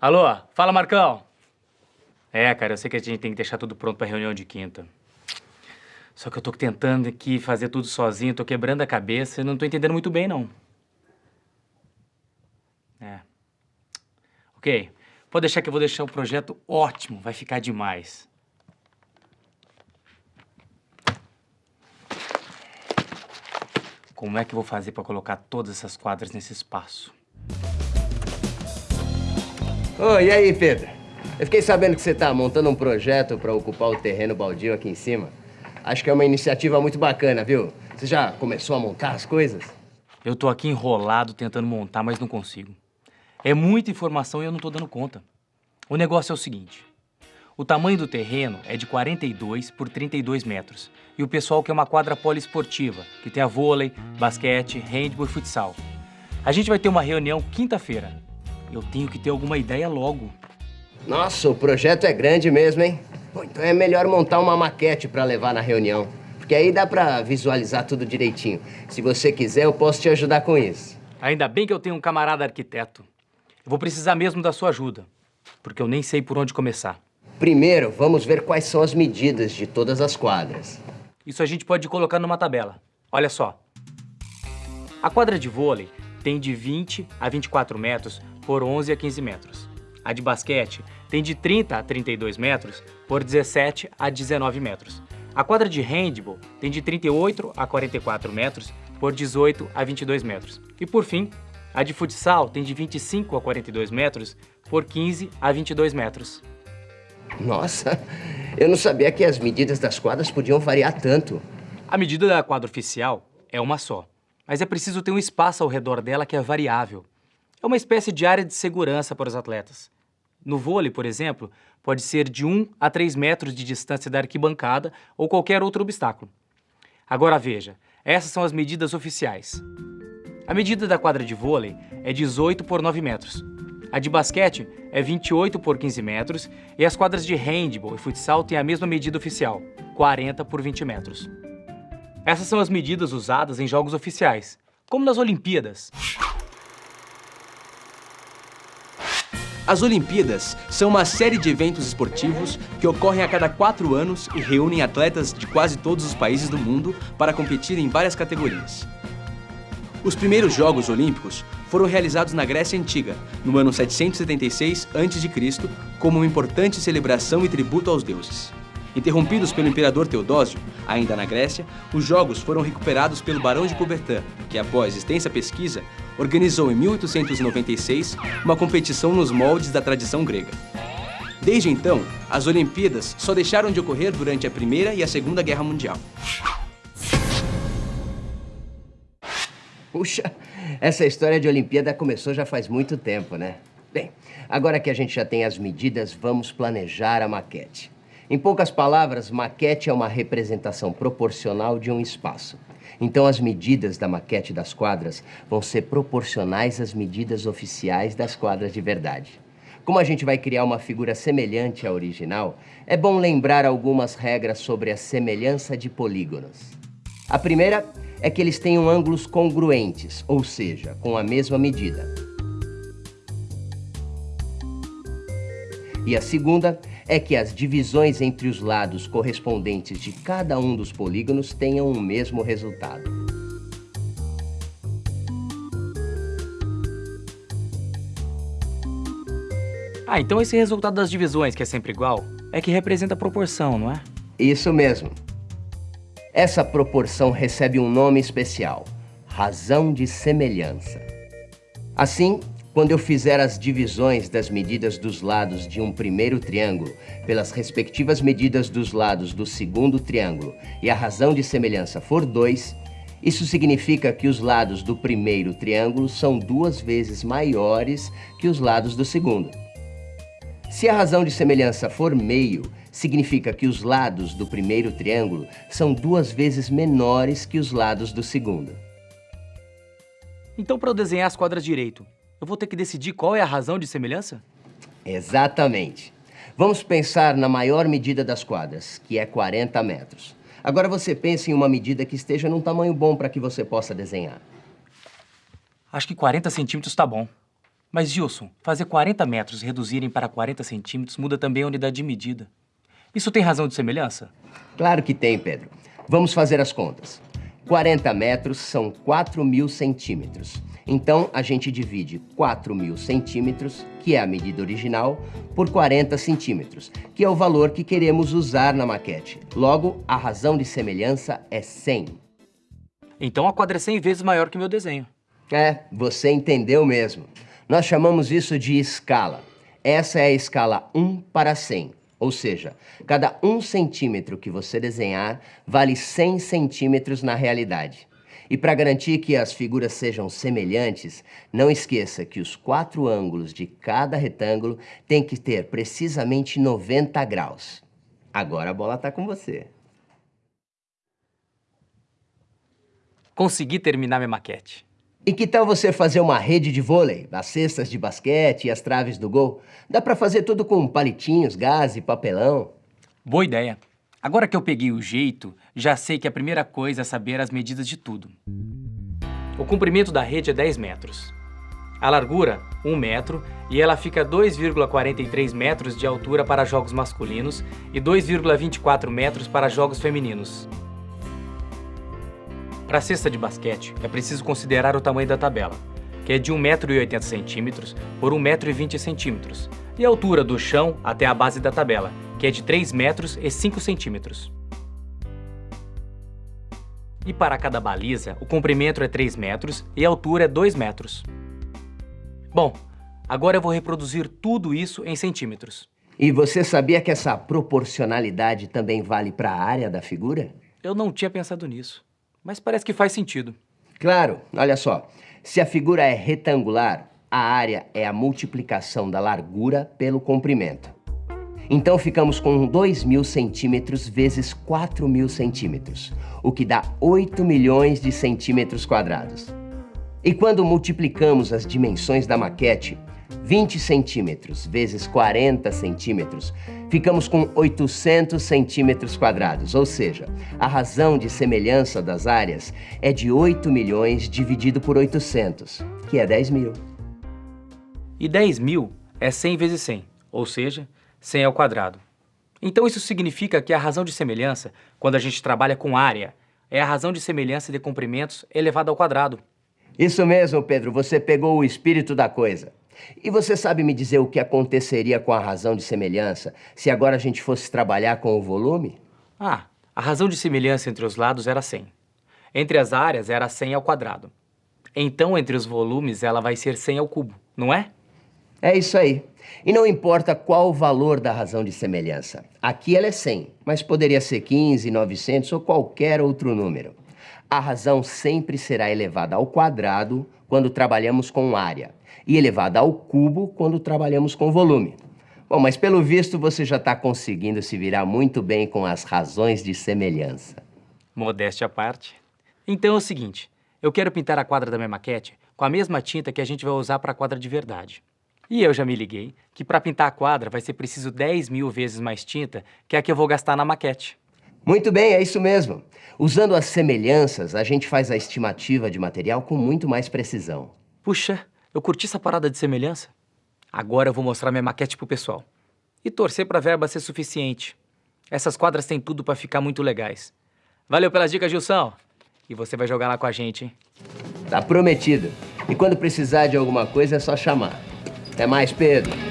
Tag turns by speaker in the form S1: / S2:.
S1: Alô? Fala, Marcão. É, cara, eu sei que a gente tem que deixar tudo pronto pra reunião de quinta. Só que eu tô tentando aqui fazer tudo sozinho, tô quebrando a cabeça e não tô entendendo muito bem, não. É. Ok. Pode deixar que eu vou deixar o projeto ótimo, vai ficar demais. Como é que eu vou fazer pra colocar todas essas quadras nesse espaço?
S2: Ô, e aí, Pedro? Eu fiquei sabendo que você tá montando um projeto para ocupar o terreno baldio aqui em cima. Acho que é uma iniciativa muito bacana, viu? Você já começou a montar as coisas?
S1: Eu tô aqui enrolado tentando montar, mas não consigo. É muita informação e eu não tô dando conta. O negócio é o seguinte. O tamanho do terreno é de 42 por 32 metros. E o pessoal quer uma quadra poliesportiva, que tenha vôlei, basquete, handball e futsal. A gente vai ter uma reunião quinta-feira. Eu tenho que ter alguma ideia logo.
S2: Nossa, o projeto é grande mesmo, hein? Bom, então é melhor montar uma maquete para levar na reunião. Porque aí dá para visualizar tudo direitinho. Se você quiser, eu posso te ajudar com isso.
S1: Ainda bem que eu tenho um camarada arquiteto. Eu vou precisar mesmo da sua ajuda, porque eu nem sei por onde começar.
S2: Primeiro, vamos ver quais são as medidas de todas as quadras.
S1: Isso a gente pode colocar numa tabela. Olha só. A quadra de vôlei tem de 20 a 24 metros por 11 a 15 metros. A de basquete tem de 30 a 32 metros por 17 a 19 metros. A quadra de handball tem de 38 a 44 metros por 18 a 22 metros. E por fim, a de futsal tem de 25 a 42 metros por 15 a 22 metros.
S2: Nossa, eu não sabia que as medidas das quadras podiam variar tanto.
S1: A medida da quadra oficial é uma só, mas é preciso ter um espaço ao redor dela que é variável. É uma espécie de área de segurança para os atletas. No vôlei, por exemplo, pode ser de 1 a 3 metros de distância da arquibancada ou qualquer outro obstáculo. Agora veja, essas são as medidas oficiais. A medida da quadra de vôlei é 18 por 9 metros. A de basquete é 28 por 15 metros e as quadras de handball e futsal têm a mesma medida oficial, 40 por 20 metros. Essas são as medidas usadas em jogos oficiais, como nas Olimpíadas.
S3: As Olimpíadas são uma série de eventos esportivos que ocorrem a cada quatro anos e reúnem atletas de quase todos os países do mundo para competir em várias categorias. Os primeiros Jogos Olímpicos foram realizados na Grécia Antiga, no ano 776 a.C., como uma importante celebração e tributo aos deuses. Interrompidos pelo imperador Teodósio, ainda na Grécia, os Jogos foram recuperados pelo Barão de Coubertin, que após extensa pesquisa, organizou em 1896 uma competição nos moldes da tradição grega. Desde então, as Olimpíadas só deixaram de ocorrer durante a Primeira e a Segunda Guerra Mundial.
S2: Puxa, essa história de Olimpíada começou já faz muito tempo, né? Bem, agora que a gente já tem as medidas, vamos planejar a maquete. Em poucas palavras, maquete é uma representação proporcional de um espaço. Então, as medidas da maquete das quadras vão ser proporcionais às medidas oficiais das quadras de verdade. Como a gente vai criar uma figura semelhante à original, é bom lembrar algumas regras sobre a semelhança de polígonos. A primeira é que eles tenham ângulos congruentes, ou seja, com a mesma medida. E a segunda é que as divisões entre os lados correspondentes de cada um dos polígonos tenham o mesmo resultado.
S1: Ah, então esse resultado das divisões, que é sempre igual, é que representa a proporção, não é?
S2: Isso mesmo. Essa proporção recebe um nome especial, razão de semelhança. Assim, quando eu fizer as divisões das medidas dos lados de um primeiro triângulo pelas respectivas medidas dos lados do segundo triângulo e a razão de semelhança for 2, isso significa que os lados do primeiro triângulo são duas vezes maiores que os lados do segundo. Se a razão de semelhança for meio, significa que os lados do primeiro triângulo são duas vezes menores que os lados do segundo.
S1: Então, para eu desenhar as quadras direito, eu vou ter que decidir qual é a razão de semelhança?
S2: Exatamente. Vamos pensar na maior medida das quadras, que é 40 metros. Agora você pense em uma medida que esteja num tamanho bom para que você possa desenhar.
S1: Acho que 40 centímetros está bom. Mas, Gilson, fazer 40 metros reduzirem para 40 centímetros muda também a unidade de medida. Isso tem razão de semelhança?
S2: Claro que tem, Pedro. Vamos fazer as contas. 40 metros são 4 mil centímetros. Então, a gente divide 4 mil centímetros, que é a medida original, por 40 centímetros, que é o valor que queremos usar na maquete. Logo, a razão de semelhança é 100.
S1: Então a quadra é 100 vezes maior que o meu desenho.
S2: É, você entendeu mesmo. Nós chamamos isso de escala. Essa é a escala 1 para 100. Ou seja, cada 1 centímetro que você desenhar vale 100 centímetros na realidade. E para garantir que as figuras sejam semelhantes, não esqueça que os quatro ângulos de cada retângulo têm que ter precisamente 90 graus. Agora a bola está com você.
S1: Consegui terminar minha maquete.
S2: E que tal você fazer uma rede de vôlei, as cestas de basquete e as traves do gol? Dá para fazer tudo com palitinhos, gás e papelão.
S1: Boa ideia. Agora que eu peguei o jeito, já sei que a primeira coisa é saber as medidas de tudo. O comprimento da rede é 10 metros. A largura, 1 metro, e ela fica 2,43 metros de altura para jogos masculinos e 2,24 metros para jogos femininos. Para a cesta de basquete, é preciso considerar o tamanho da tabela, que é de 1,80m por 1,20m, e a altura do chão até a base da tabela, que é de 3 metros e 5 centímetros. E para cada baliza, o comprimento é 3 metros e a altura é 2 metros. Bom, agora eu vou reproduzir tudo isso em centímetros.
S2: E você sabia que essa proporcionalidade também vale para a área da figura?
S1: Eu não tinha pensado nisso, mas parece que faz sentido.
S2: Claro, olha só. Se a figura é retangular, a área é a multiplicação da largura pelo comprimento. Então ficamos com 2 mil centímetros vezes 4 mil centímetros, o que dá 8 milhões de centímetros quadrados. E quando multiplicamos as dimensões da maquete, 20 centímetros vezes 40 centímetros, ficamos com 800 centímetros quadrados, ou seja, a razão de semelhança das áreas é de 8 milhões dividido por 800, que é 10 mil.
S1: E 10 mil é 100 vezes 100, ou seja, 100 ao quadrado. Então isso significa que a razão de semelhança, quando a gente trabalha com área, é a razão de semelhança de comprimentos elevada ao quadrado.
S2: Isso mesmo, Pedro, você pegou o espírito da coisa. E você sabe me dizer o que aconteceria com a razão de semelhança se agora a gente fosse trabalhar com o volume?
S1: Ah, a razão de semelhança entre os lados era 100. Entre as áreas era 100 ao quadrado. Então, entre os volumes, ela vai ser 100 ao cubo, não é?
S2: É isso aí. E não importa qual o valor da razão de semelhança. Aqui ela é 100, mas poderia ser 15, 900 ou qualquer outro número. A razão sempre será elevada ao quadrado quando trabalhamos com área e elevada ao cubo quando trabalhamos com volume. Bom, mas pelo visto você já está conseguindo se virar muito bem com as razões de semelhança.
S1: Modéstia à parte. Então é o seguinte, eu quero pintar a quadra da minha maquete com a mesma tinta que a gente vai usar para a quadra de verdade. E eu já me liguei que para pintar a quadra vai ser preciso 10 mil vezes mais tinta que a que eu vou gastar na maquete.
S2: Muito bem, é isso mesmo. Usando as semelhanças, a gente faz a estimativa de material com muito mais precisão.
S1: Puxa, eu curti essa parada de semelhança. Agora eu vou mostrar minha maquete pro pessoal. E torcer pra verba ser suficiente. Essas quadras têm tudo para ficar muito legais. Valeu pelas dicas, Gilson. E você vai jogar lá com a gente, hein?
S2: Tá prometido. E quando precisar de alguma coisa é só chamar. Até mais, Pedro.